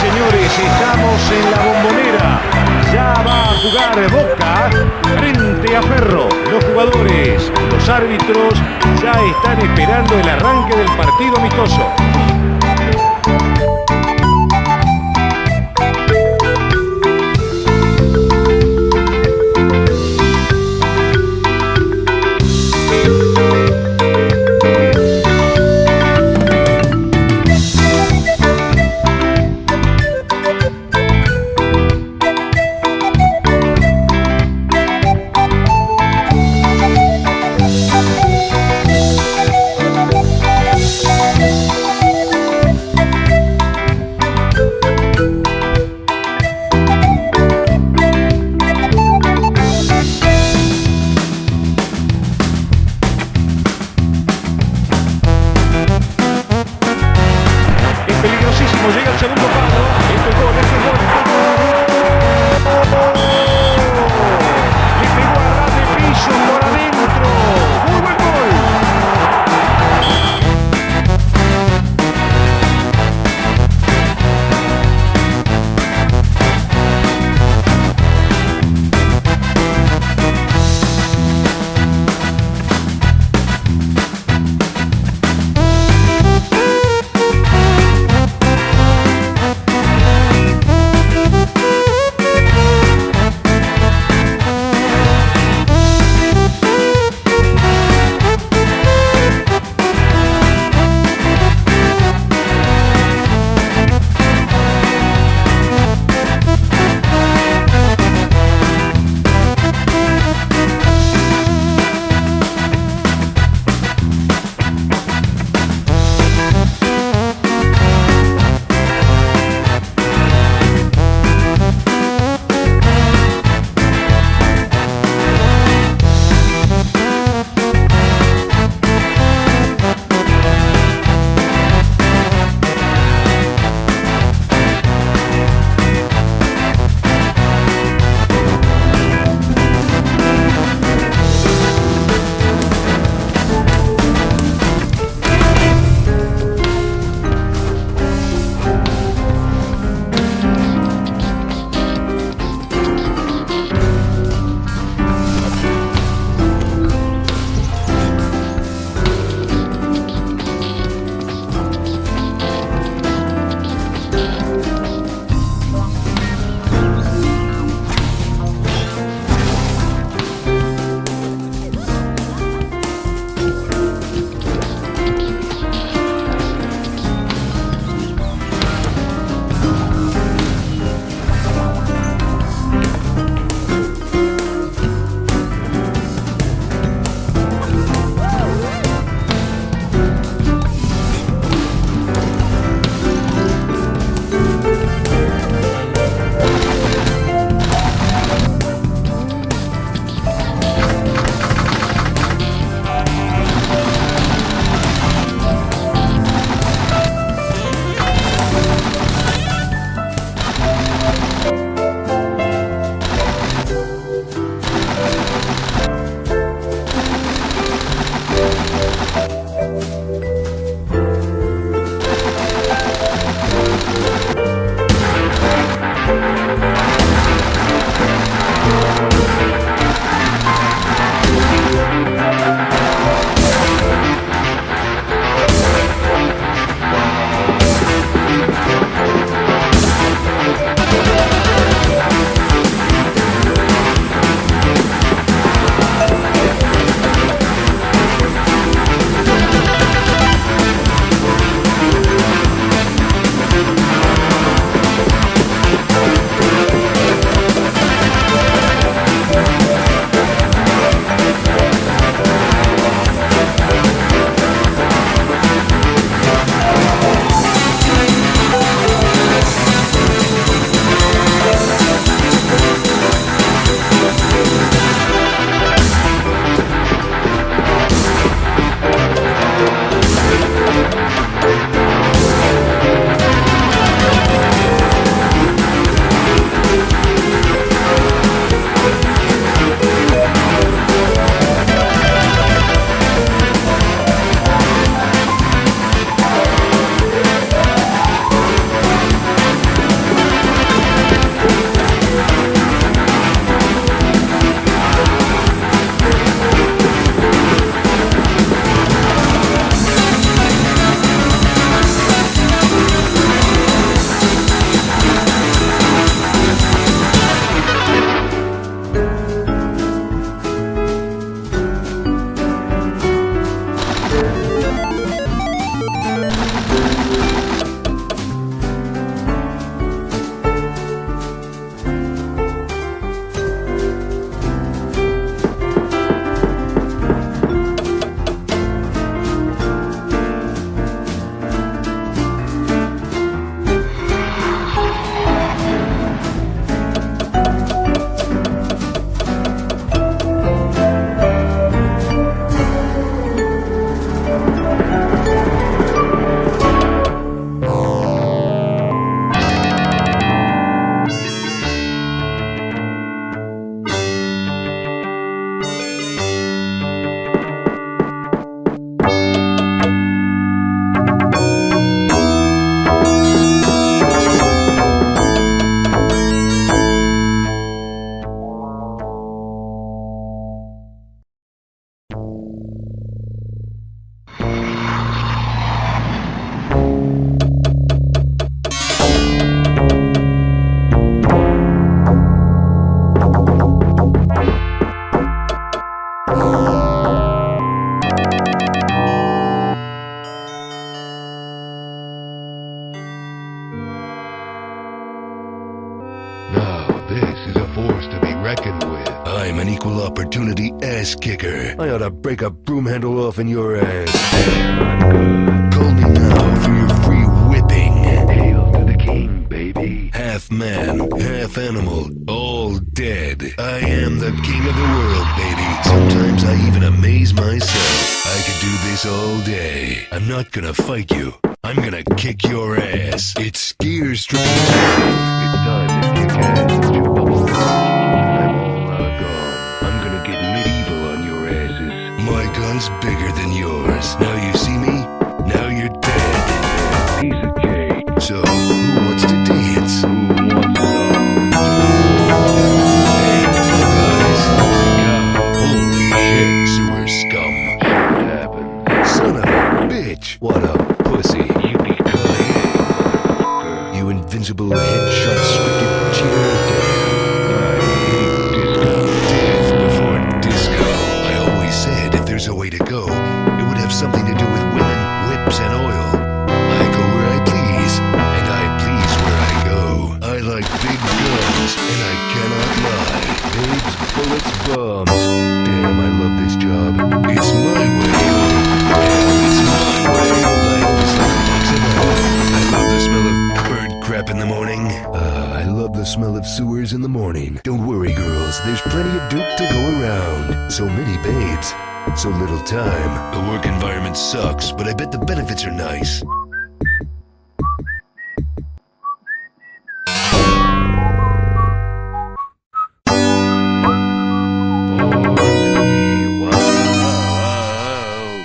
Señores, estamos en la bombonera. Ya va a jugar Boca frente a Ferro. Los jugadores, los árbitros ya están esperando el arranque del partido amistoso. Opportunity ass kicker. I ought to break a broom handle off in your ass. Call me now for your free whipping. Hail to the king, baby. Half man, half animal, all dead. I am the king of the world, baby. Sometimes I even amaze myself. I could do this all day. I'm not gonna fight you. I'm gonna kick your ass. It's skier time. It's time to kick ass My bigger than yours. Now you see me? Now you're dead. Piece of cake. So, it would have something to do with women, whips, and oil. I go where I please, and I please where I go. I like big guns, and I cannot lie. Babes, bullets, bombs. Damn, I love this job. It's my way. It's my way. I love the smell of bird crap in the morning. Uh, I love the smell of sewers in the morning. Don't worry, girls. There's plenty of Duke to go around. So many babes. So little time. The work environment sucks, but I bet the benefits are nice.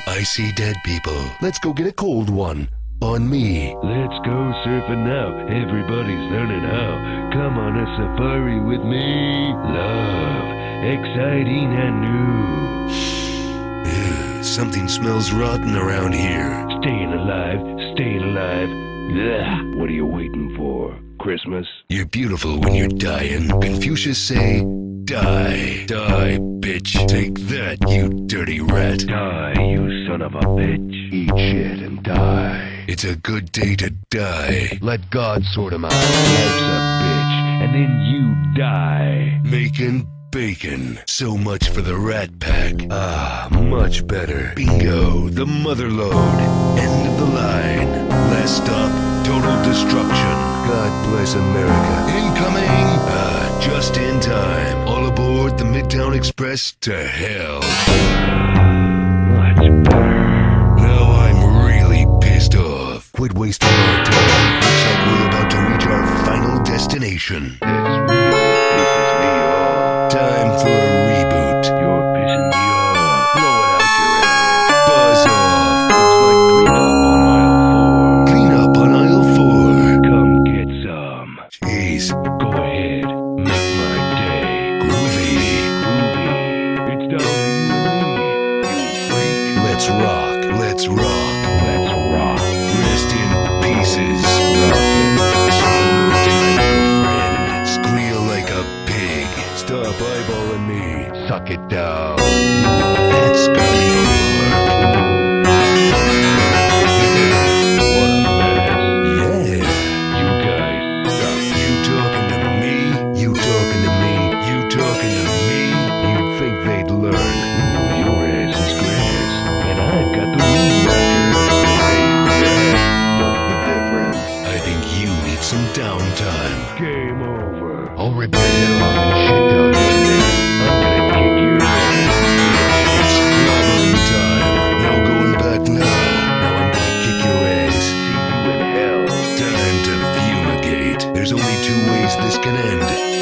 I see dead people. Let's go get a cold one. On me. Let's go surfing now. Everybody's learning how. Come on a safari with me. Love, exciting and new. Something smells rotten around here. Staying alive, staying alive. Ugh, what are you waiting for? Christmas? You're beautiful when you're dying. Confucius say, die. Die, bitch. Take that, you dirty rat. Die, you son of a bitch. Eat shit and die. It's a good day to die. Let God sort him out. Life's a bitch, and then you die. Making bacon. So much for the rat pack. Ah, much better. Bingo, the mother lode. End of the line. Last stop, total destruction. God bless America. Incoming! Ah, just in time. All aboard the Midtown Express to hell. Much better. Now I'm really pissed off. Quit wasting our time. Looks like we're about to reach our final destination. Time for a reboot. There's only two ways this can end,